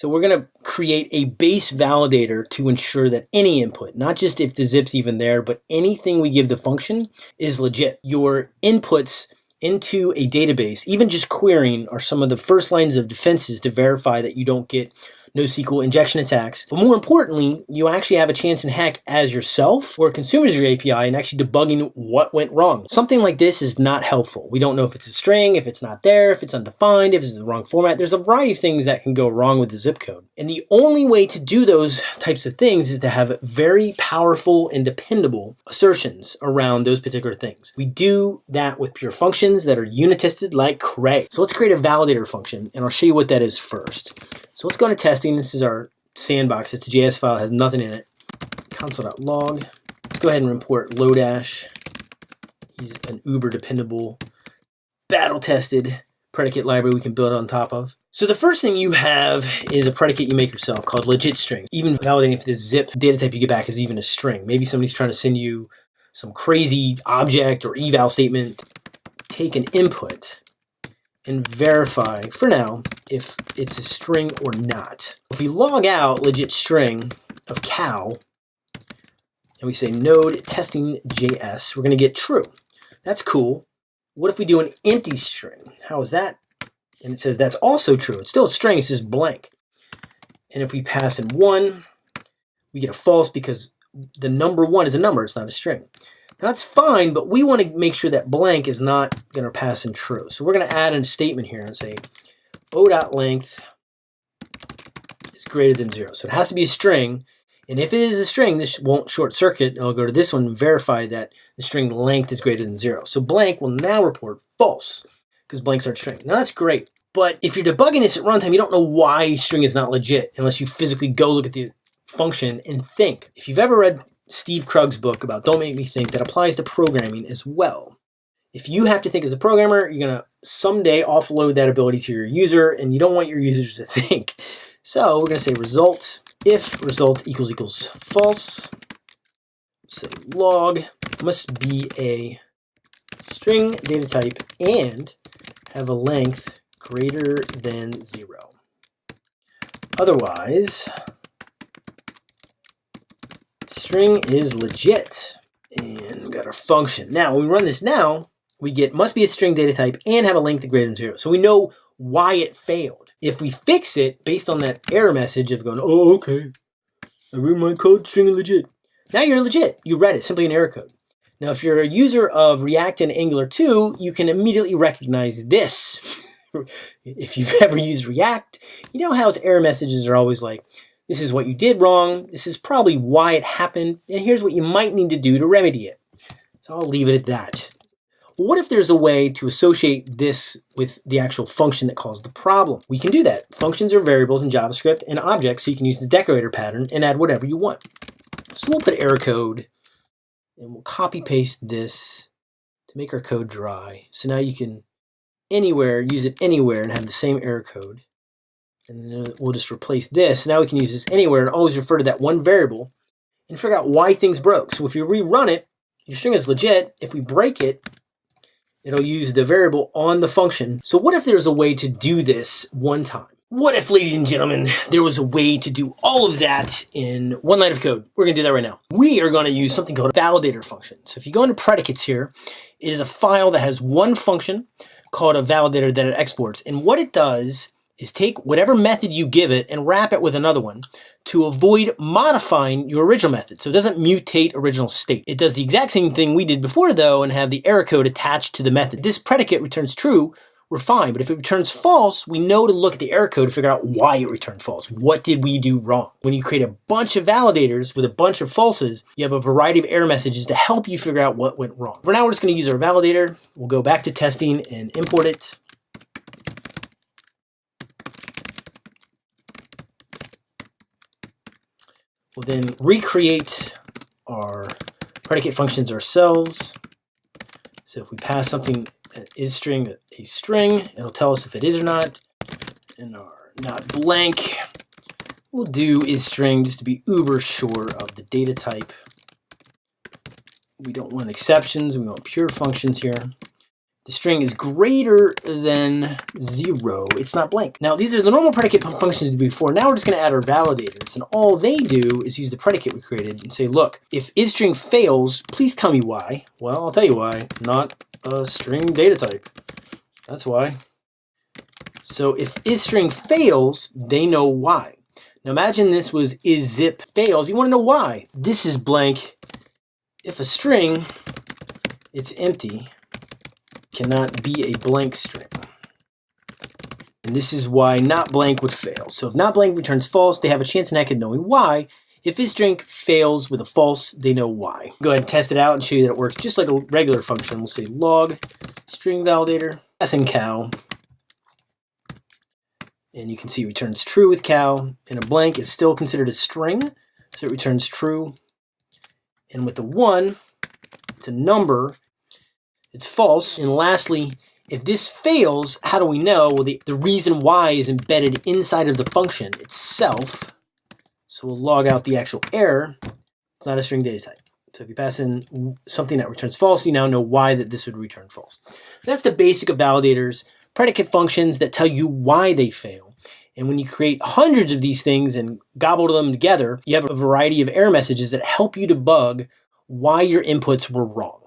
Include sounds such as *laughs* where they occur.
So we're going to create a base validator to ensure that any input, not just if the zip's even there, but anything we give the function is legit. Your inputs into a database, even just querying, are some of the first lines of defenses to verify that you don't get NoSQL injection attacks. But more importantly, you actually have a chance in hack as yourself or consumers your API and actually debugging what went wrong. Something like this is not helpful. We don't know if it's a string, if it's not there, if it's undefined, if it's the wrong format. There's a variety of things that can go wrong with the zip code. And the only way to do those types of things is to have very powerful and dependable assertions around those particular things. We do that with pure functions that are unit tested like Cray. So let's create a validator function and I'll show you what that is first. So let's go into testing. This is our sandbox. It's a JS file, it has nothing in it. Console.log. Let's go ahead and import Lodash. He's an uber dependable, battle tested predicate library we can build on top of. So the first thing you have is a predicate you make yourself called legit string. Even validating if the zip data type you get back is even a string. Maybe somebody's trying to send you some crazy object or eval statement. Take an input and verify, for now, if it's a string or not. If we log out legit string of cow, and we say node testing JS, we're going to get true. That's cool. What if we do an empty string? How is that? And it says that's also true. It's still a string, it's just blank. And if we pass in one, we get a false because the number one is a number, it's not a string. That's fine, but we want to make sure that blank is not going to pass in true. So we're going to add in a statement here and say o.length is greater than zero. So it has to be a string. And if it is a string, this won't short circuit. I'll go to this one and verify that the string length is greater than zero. So blank will now report false because blanks aren't string. Now that's great. But if you're debugging this at runtime, you don't know why string is not legit unless you physically go look at the function and think. If you've ever read Steve Krug's book about Don't Make Me Think that applies to programming as well. If you have to think as a programmer, you're going to someday offload that ability to your user, and you don't want your users to *laughs* think. So we're to say result if result equals equals false. Say log must be a string data type and have a length greater than zero. Otherwise, string is legit. And got our function. Now, when we run this now, we get must be a string data type and have a length greater than zero. So we know why it failed. If we fix it based on that error message of going, oh, okay, I read my code, string legit. Now you're legit. You read it, simply an error code. Now, if you're a user of React and Angular 2, you can immediately recognize this. *laughs* if you've *laughs* ever used React, you know how its error messages are always like, this is what you did wrong. This is probably why it happened. And here's what you might need to do to remedy it. So I'll leave it at that. What if there's a way to associate this with the actual function that caused the problem? We can do that. Functions are variables in JavaScript and objects, so you can use the decorator pattern and add whatever you want. So we'll put error code and we'll copy paste this to make our code dry. So now you can anywhere, use it anywhere and have the same error code. And then we'll just replace this. Now we can use this anywhere and always refer to that one variable and figure out why things broke. So if you rerun it, your string is legit. If we break it, it'll use the variable on the function. So what if there's a way to do this one time? What if, ladies and gentlemen, there was a way to do all of that in one line of code? We're gonna do that right now. We are gonna use something called a validator function. So if you go into predicates here, it is a file that has one function called a validator that it exports. And what it does is take whatever method you give it and wrap it with another one to avoid modifying your original method. So it doesn't mutate original state. It does the exact same thing we did before though and have the error code attached to the method. This predicate returns true, we're fine. But if it returns false, we know to look at the error code to figure out why it returned false. What did we do wrong? When you create a bunch of validators with a bunch of falses, you have a variety of error messages to help you figure out what went wrong. For now, we're just gonna use our validator. We'll go back to testing and import it. We'll then recreate our predicate functions ourselves. So if we pass something that is string a string, it'll tell us if it is or not. And our not blank, we'll do is string just to be uber sure of the data type. We don't want exceptions, we want pure functions here. The string is greater than zero, it's not blank. Now, these are the normal predicate functions before. Now we're just gonna add our validators. And all they do is use the predicate we created and say, look, if isString fails, please tell me why. Well, I'll tell you why. Not a string data type. That's why. So if isString fails, they know why. Now imagine this was isZip fails. You wanna know why. This is blank. If a string, it's empty, cannot be a blank string. And this is why not blank would fail. So if not blank returns false, they have a chance in heck of knowing why. If isString fails with a false, they know why. Go ahead and test it out and show you that it works just like a regular function. We'll say log string validator, passing cow. And you can see returns true with cow. And a blank is still considered a string, so it returns true. And with a one, it's a number, it's false. And lastly, if this fails, how do we know? Well, the, the reason why is embedded inside of the function itself. So we'll log out the actual error. It's not a string data type. So if you pass in something that returns false, you now know why that this would return false. That's the basic of validators, predicate functions that tell you why they fail. And when you create hundreds of these things and gobble them together, you have a variety of error messages that help you debug why your inputs were wrong.